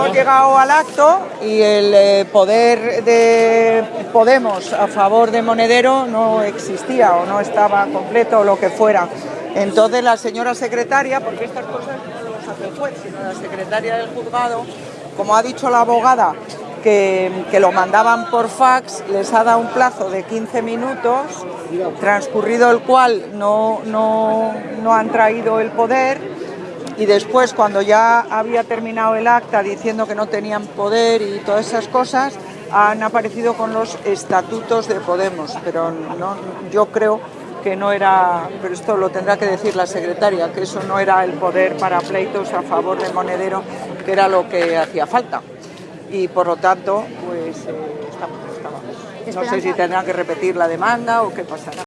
hemos llegado al acto y el eh, poder de Podemos a favor de Monedero no existía o no estaba completo o lo que fuera. Entonces la señora secretaria, porque estas cosas no las hace el juez, sino la secretaria del juzgado, como ha dicho la abogada, que, que, lo mandaban por fax, les ha dado un plazo de 15 minutos, transcurrido el cual no, no, no han traído el poder y después cuando ya había terminado el acta diciendo que no tenían poder y todas esas cosas, han aparecido con los estatutos de Podemos, pero no, yo creo que no era, pero esto lo tendrá que decir la secretaria, que eso no era el poder para pleitos a favor de Monedero, que era lo que hacía falta. Y por lo tanto, pues eh, estamos, estamos. No sé si tendrán que repetir la demanda o qué pasará.